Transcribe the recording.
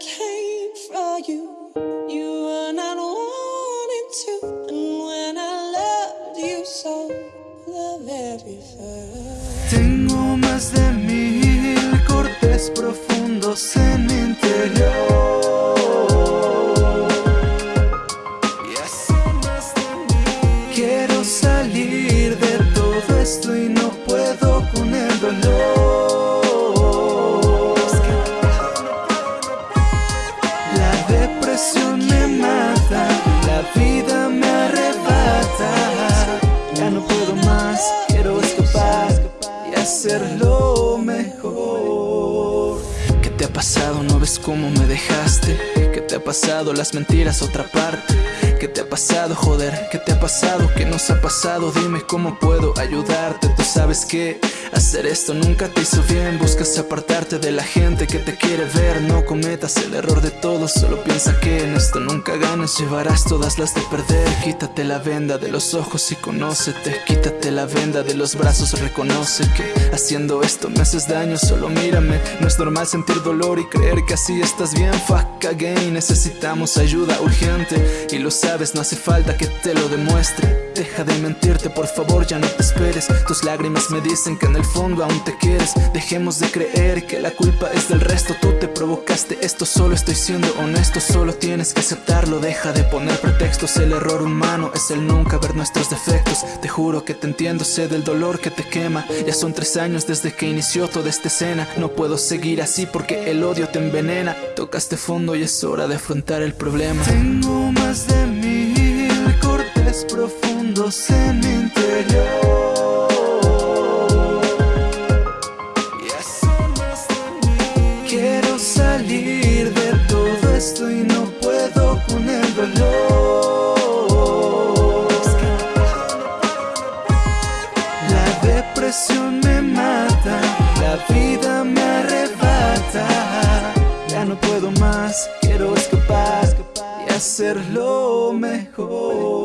Came for you. You were not wanting to. And when I loved you so, the very first. Tengo más de mil cortes profundos en mi interior. De mil. Quiero salir de todo esto no puedo más, quiero escapar y hacerlo mejor. ¿Qué te ha pasado? ¿No ves cómo me dejaste? ¿Qué te ha pasado? Las mentiras otra parte. ¿Qué te ha pasado, joder? ¿Qué te ha pasado? ¿Qué nos ha pasado? Dime cómo puedo ayudarte. Tú sabes que hacer esto nunca te hizo bien. Buscas apartarte de la gente que te quiere ver. No cometas el error de todos. Solo piensa que en esto nunca ganas. Llevarás todas las de perder. Quítate la venda de los ojos y conócete. Quítate la venda de los brazos. Reconoce que haciendo esto me haces daño. Solo mírame. No es normal sentir dolor y creer que así estás bien. Fuck again. Necesitamos ayuda urgente. Y lo sabes, no hace falta que te lo demuestre. Deja de mentirte, por favor, ya no te esperes. Tus lágrimas me dicen que en el fondo aún te quieres. Dejemos de creer que la culpa es del resto. Tú te provocaste esto, solo estoy siendo honesto. Solo tienes que aceptarlo. Deja de poner pretextos. El error humano es el nunca ver nuestros defectos. Te juro que te entiendo, sé del dolor que te quema. Ya son tres años desde que inició toda esta escena. No puedo seguir así porque el odio te envenena. Tocaste fondo y es hora de afrontar el problema. Tengo más de mil cortes profundos en Depresión me mata, la vida me arrebata. Ya no puedo más, quiero escapar y hacerlo mejor.